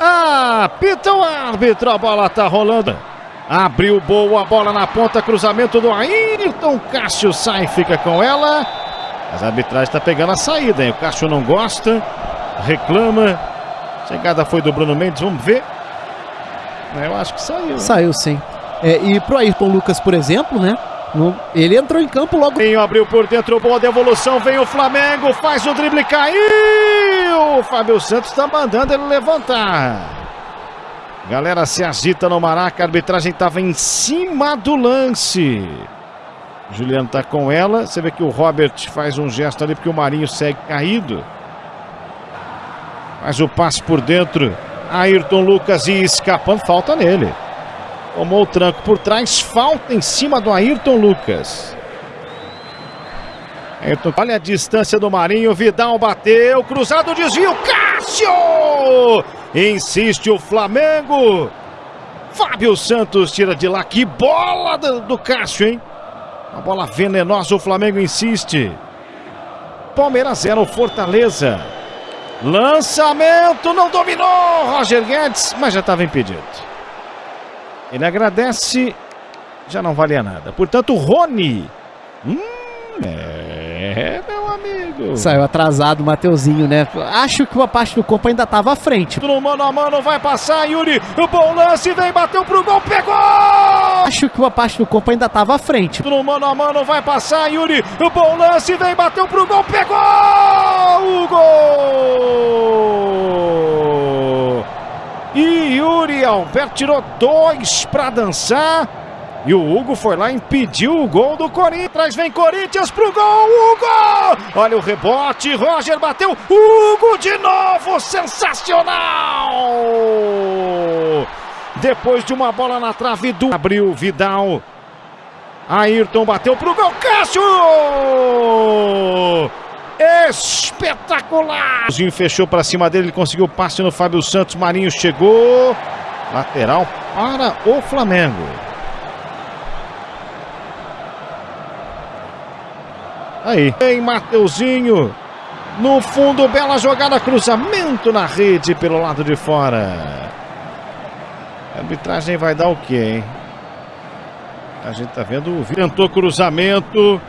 Apita o árbitro, a bola tá rolando. Abriu boa bola na ponta, cruzamento do Ayrton. Cássio sai, fica com ela. Mas a arbitragem está pegando a saída, hein? O Cássio não gosta, reclama. Chegada foi do Bruno Mendes, vamos ver. Eu acho que saiu. Né? Saiu sim. É, e pro Ayrton Lucas, por exemplo, né? ele entrou em campo logo. Abriu por dentro, boa devolução, vem o Flamengo, faz o drible, caiu! O Fábio Santos está mandando ele levantar. Galera se agita no Maraca, a arbitragem estava em cima do lance. Juliano está com ela, você vê que o Robert faz um gesto ali porque o Marinho segue caído. Faz o passe por dentro, Ayrton Lucas e escapando, falta nele. Tomou o tranco por trás, falta em cima do Ayrton Lucas. Olha a distância do Marinho, Vidal bateu, cruzado, desvio, Cássio! Insiste o Flamengo. Fábio Santos tira de lá, que bola do, do Cássio, hein? Uma bola venenosa, o Flamengo insiste. Palmeiras 0, Fortaleza. Lançamento, não dominou Roger Guedes, mas já estava impedido. Ele agradece, já não valia nada. Portanto, Rony. Hum, é, Saiu atrasado o Mateuzinho, né? Acho que uma parte do corpo ainda estava à frente. No mano a mano vai passar, Yuri. O bom lance vem, bateu pro gol, pegou! Acho que uma parte do corpo ainda estava à frente. No mano a mano vai passar, Yuri. O bom lance vem, bateu pro gol, pegou! O gol! E Yuri Alberto tirou dois para dançar. E o Hugo foi lá impediu o gol do Corinthians. Vem Corinthians pro gol. Hugo! Olha o rebote. Roger bateu. Hugo de novo. Sensacional! Depois de uma bola na trave do. Abriu Vidal. Ayrton bateu pro gol. Cássio! Espetacular! O fechou para cima dele, ele conseguiu o passe no Fábio Santos. Marinho chegou. Lateral para o Flamengo. Aí, em Mateuzinho. No fundo, bela jogada, cruzamento na rede pelo lado de fora. A arbitragem vai dar o quê, hein? A gente tá vendo, tentou cruzamento.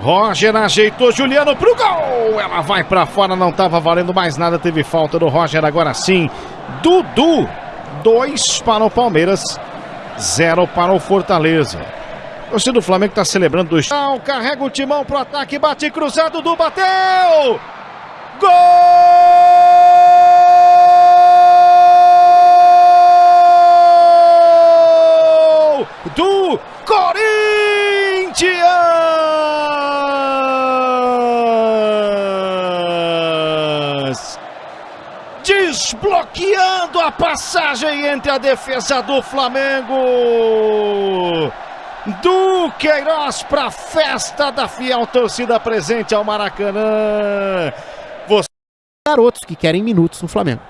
Roger ajeitou Juliano pro gol. Ela vai para fora, não estava valendo mais nada. Teve falta do Roger agora sim. Dudu, dois para o Palmeiras, zero para o Fortaleza. O do Flamengo está celebrando dois. Carrega o timão pro ataque, bate cruzado, Dudu bateu! Gol! Do Corinthians! Desbloqueando a passagem entre a defesa do Flamengo. Do Queiroz para a festa da fiel torcida presente ao Maracanã. Você... Garotos que querem minutos no Flamengo.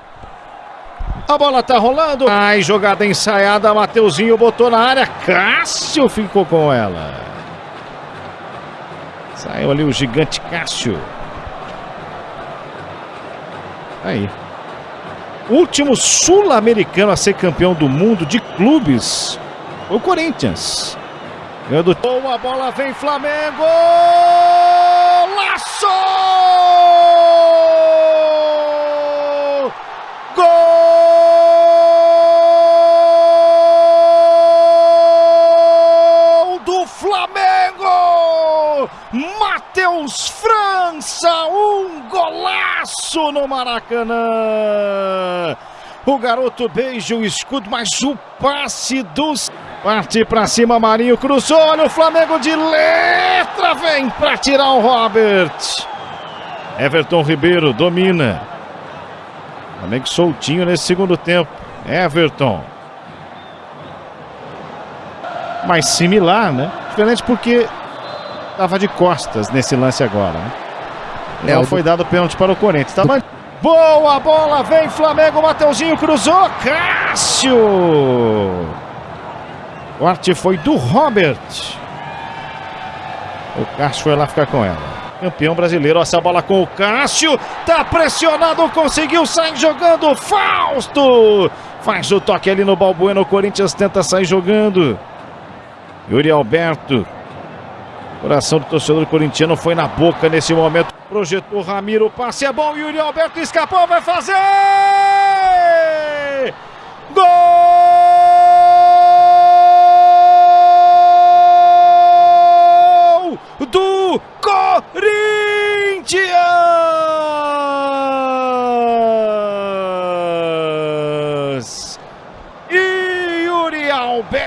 A bola tá rolando. Ai, jogada ensaiada. Mateuzinho botou na área. Cássio ficou com ela. Saiu ali o gigante Cássio. Aí. Último sul-americano a ser campeão do mundo de clubes. O Corinthians. Do... Boa bola, vem Flamengo! Laço! Gol do Flamengo! Matheus França, um golaço no Maracanã! O garoto beija o escudo, mas o passe dos. Parte para cima, Marinho cruzou. Olha o Flamengo de letra. Vem para tirar o Robert. Everton Ribeiro domina. Flamengo soltinho nesse segundo tempo. Everton. Mais similar, né? Diferente porque estava de costas nesse lance agora. Né? É, foi dado pênalti para o Corinthians. Tava... Boa bola, vem Flamengo, Mateuzinho cruzou, Cássio! O arte foi do Robert. O Cássio foi lá ficar com ela. campeão brasileiro. Essa bola com o Cássio. Tá pressionado, conseguiu sair jogando. Fausto faz o toque ali no Balbuena. O Corinthians tenta sair jogando. Yuri Alberto. Coração do torcedor corintiano foi na boca nesse momento. Projetou Ramiro, passe é bom. Yuri Alberto escapou, vai fazer! Gol do Corinthians! Yuri Alberto